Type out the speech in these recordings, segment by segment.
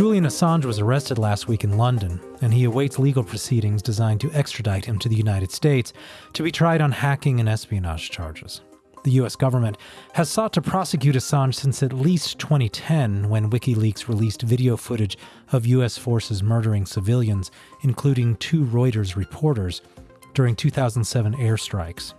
Julian Assange was arrested last week in London, and he awaits legal proceedings designed to extradite him to the United States to be tried on hacking and espionage charges. The US government has sought to prosecute Assange since at least 2010 when WikiLeaks released video footage of US forces murdering civilians, including two Reuters reporters, during 2007 airstrikes.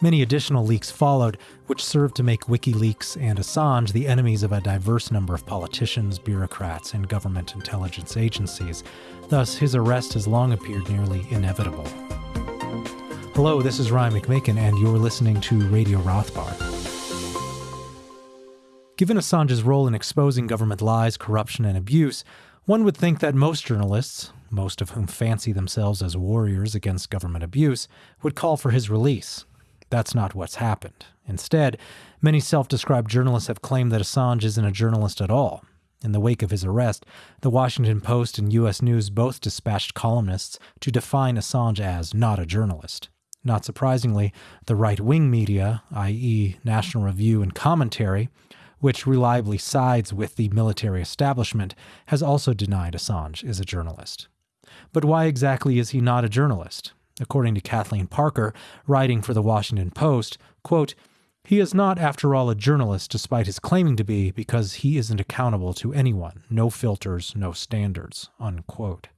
Many additional leaks followed, which served to make WikiLeaks and Assange the enemies of a diverse number of politicians, bureaucrats, and government intelligence agencies. Thus, his arrest has long appeared nearly inevitable. Hello, this is Ryan McMaken, and you're listening to Radio Rothbard. Given Assange's role in exposing government lies, corruption, and abuse, one would think that most journalists, most of whom fancy themselves as warriors against government abuse, would call for his release. That's not what's happened. Instead, many self described journalists have claimed that Assange isn't a journalist at all. In the wake of his arrest, the Washington Post and U.S. News both dispatched columnists to define Assange as not a journalist. Not surprisingly, the right wing media, i.e., National Review and Commentary, which reliably sides with the military establishment, has also denied Assange is a journalist. But why exactly is he not a journalist? According to Kathleen Parker, writing for the Washington Post, quote, he is not, after all, a journalist despite his claiming to be, because he isn't accountable to anyone. No filters, no standards. Unquote.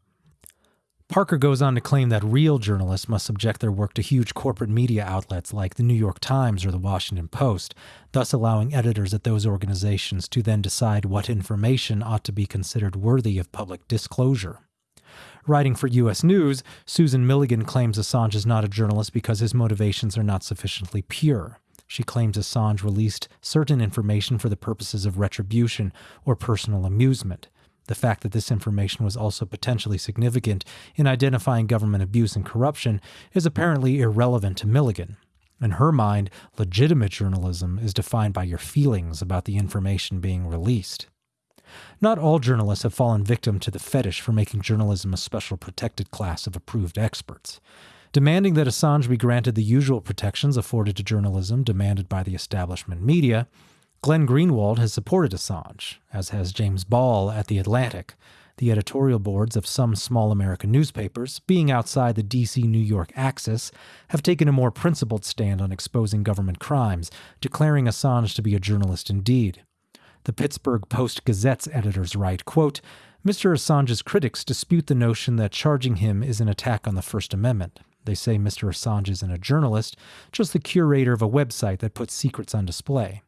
Parker goes on to claim that real journalists must subject their work to huge corporate media outlets like the New York Times or the Washington Post, thus allowing editors at those organizations to then decide what information ought to be considered worthy of public disclosure. Writing for U.S. News, Susan Milligan claims Assange is not a journalist because his motivations are not sufficiently pure. She claims Assange released certain information for the purposes of retribution or personal amusement. The fact that this information was also potentially significant in identifying government abuse and corruption is apparently irrelevant to Milligan. In her mind, legitimate journalism is defined by your feelings about the information being released. Not all journalists have fallen victim to the fetish for making journalism a special protected class of approved experts. Demanding that Assange be granted the usual protections afforded to journalism demanded by the establishment media, Glenn Greenwald has supported Assange, as has James Ball at The Atlantic. The editorial boards of some small American newspapers, being outside the DC New York axis, have taken a more principled stand on exposing government crimes, declaring Assange to be a journalist indeed. The Pittsburgh Post Gazette's editors write, quote, Mr. Assange's critics dispute the notion that charging him is an attack on the First Amendment. They say Mr. Assange isn't a journalist, just the curator of a website that puts secrets on display.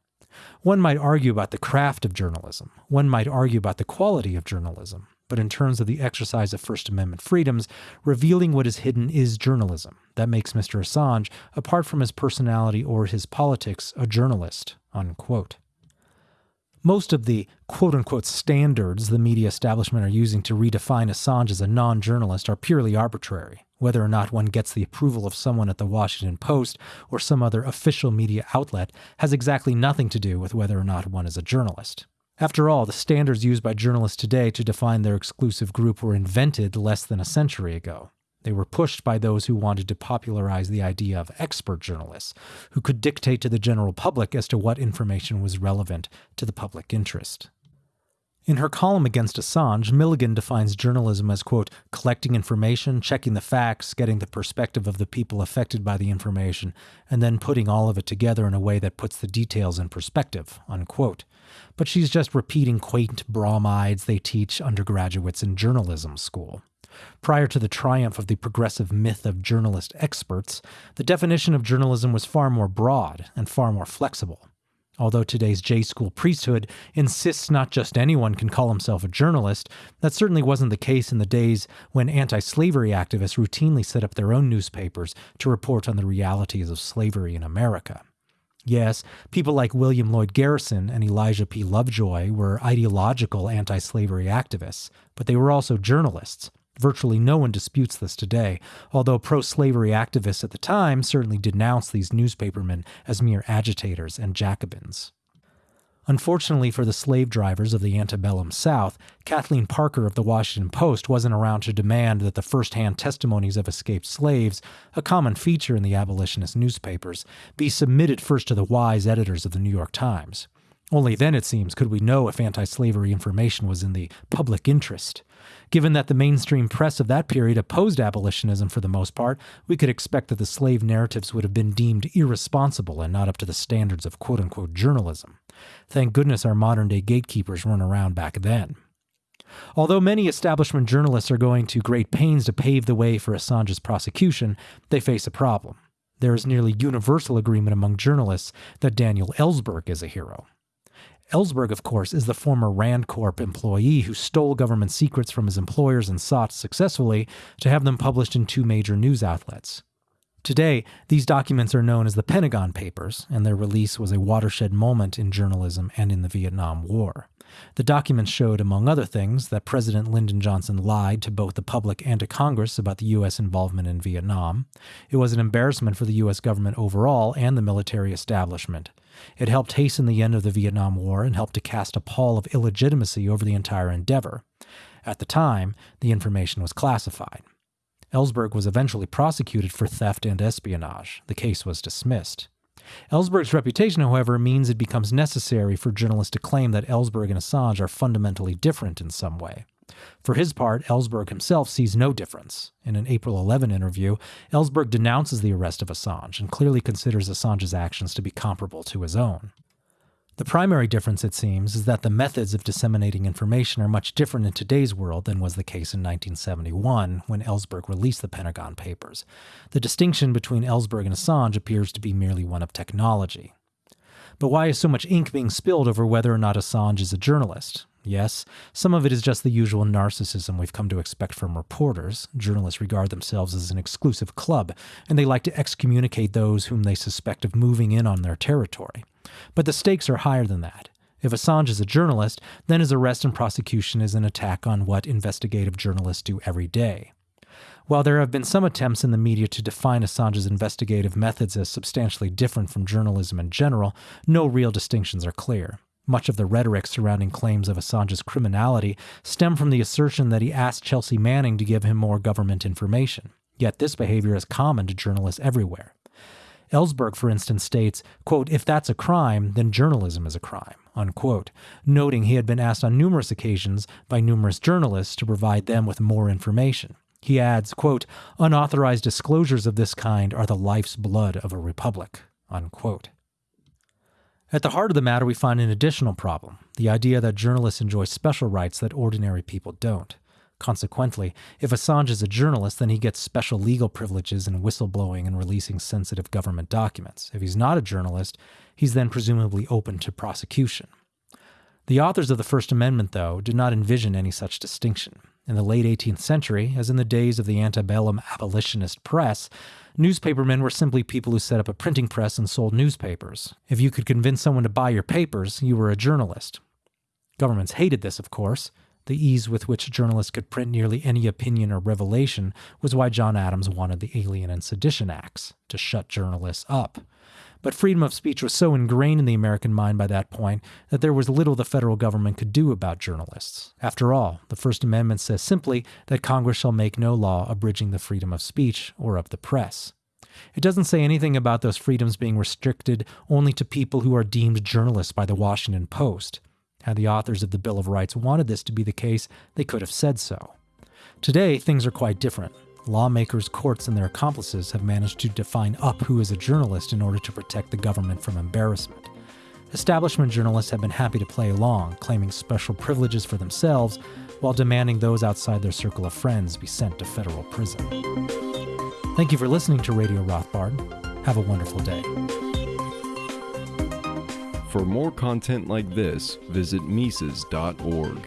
One might argue about the craft of journalism. One might argue about the quality of journalism. But in terms of the exercise of First Amendment freedoms, revealing what is hidden is journalism. That makes Mr. Assange, apart from his personality or his politics, a journalist. Unquote. Most of the quote unquote standards the media establishment are using to redefine Assange as a non journalist are purely arbitrary. Whether or not one gets the approval of someone at the Washington Post or some other official media outlet has exactly nothing to do with whether or not one is a journalist. After all, the standards used by journalists today to define their exclusive group were invented less than a century ago. They were pushed by those who wanted to popularize the idea of expert journalists, who could dictate to the general public as to what information was relevant to the public interest. In her column against Assange, Milligan defines journalism as, quote, collecting information, checking the facts, getting the perspective of the people affected by the information, and then putting all of it together in a way that puts the details in perspective, unquote. But she's just repeating quaint bromides they teach undergraduates in journalism school. Prior to the triumph of the progressive myth of journalist experts, the definition of journalism was far more broad and far more flexible. Although today's J school priesthood insists not just anyone can call himself a journalist, that certainly wasn't the case in the days when anti slavery activists routinely set up their own newspapers to report on the realities of slavery in America. Yes, people like William Lloyd Garrison and Elijah P. Lovejoy were ideological anti slavery activists, but they were also journalists, Virtually no one disputes this today, although pro slavery activists at the time certainly denounced these newspapermen as mere agitators and Jacobins. Unfortunately for the slave drivers of the antebellum South, Kathleen Parker of the Washington Post wasn't around to demand that the first hand testimonies of escaped slaves, a common feature in the abolitionist newspapers, be submitted first to the wise editors of the New York Times. Only then, it seems, could we know if anti slavery information was in the public interest. Given that the mainstream press of that period opposed abolitionism for the most part, we could expect that the slave narratives would have been deemed irresponsible and not up to the standards of quote unquote journalism. Thank goodness our modern day gatekeepers weren't around back then. Although many establishment journalists are going to great pains to pave the way for Assange's prosecution, they face a problem. There is nearly universal agreement among journalists that Daniel Ellsberg is a hero. Ellsberg, of course, is the former Rand Corp employee who stole government secrets from his employers and sought successfully to have them published in two major news outlets. Today, these documents are known as the Pentagon Papers, and their release was a watershed moment in journalism and in the Vietnam War. The documents showed, among other things, that President Lyndon Johnson lied to both the public and to Congress about the U.S. involvement in Vietnam. It was an embarrassment for the U.S. government overall and the military establishment. It helped hasten the end of the Vietnam War and helped to cast a pall of illegitimacy over the entire endeavor. At the time, the information was classified. Ellsberg was eventually prosecuted for theft and espionage. The case was dismissed. Ellsberg's reputation, however, means it becomes necessary for journalists to claim that Ellsberg and Assange are fundamentally different in some way. For his part, Ellsberg himself sees no difference. In an April 11 interview, Ellsberg denounces the arrest of Assange and clearly considers Assange's actions to be comparable to his own. The primary difference, it seems, is that the methods of disseminating information are much different in today's world than was the case in 1971 when Ellsberg released the Pentagon Papers. The distinction between Ellsberg and Assange appears to be merely one of technology. But why is so much ink being spilled over whether or not Assange is a journalist? Yes, some of it is just the usual narcissism we've come to expect from reporters. Journalists regard themselves as an exclusive club, and they like to excommunicate those whom they suspect of moving in on their territory. But the stakes are higher than that. If Assange is a journalist, then his arrest and prosecution is an attack on what investigative journalists do every day. While there have been some attempts in the media to define Assange's investigative methods as substantially different from journalism in general, no real distinctions are clear. Much of the rhetoric surrounding claims of Assange's criminality stem from the assertion that he asked Chelsea Manning to give him more government information. Yet this behavior is common to journalists everywhere. Ellsberg, for instance, states, quote, if that's a crime, then journalism is a crime, unquote, noting he had been asked on numerous occasions by numerous journalists to provide them with more information. He adds, quote, unauthorized disclosures of this kind are the life's blood of a republic, unquote. At the heart of the matter, we find an additional problem the idea that journalists enjoy special rights that ordinary people don't. Consequently, if Assange is a journalist, then he gets special legal privileges in whistleblowing and releasing sensitive government documents. If he's not a journalist, he's then presumably open to prosecution. The authors of the First Amendment, though, did not envision any such distinction. In the late 18th century, as in the days of the antebellum abolitionist press, newspapermen were simply people who set up a printing press and sold newspapers. If you could convince someone to buy your papers, you were a journalist. Governments hated this, of course. The ease with which journalists could print nearly any opinion or revelation was why John Adams wanted the Alien and Sedition Acts to shut journalists up. But freedom of speech was so ingrained in the American mind by that point that there was little the federal government could do about journalists. After all, the First Amendment says simply that Congress shall make no law abridging the freedom of speech or of the press. It doesn't say anything about those freedoms being restricted only to people who are deemed journalists by the Washington Post. Had the authors of the Bill of Rights wanted this to be the case, they could have said so. Today, things are quite different lawmakers, courts, and their accomplices have managed to define up who is a journalist in order to protect the government from embarrassment. Establishment journalists have been happy to play along, claiming special privileges for themselves while demanding those outside their circle of friends be sent to federal prison. Thank you for listening to Radio Rothbard. Have a wonderful day. For more content like this, visit Mises.org.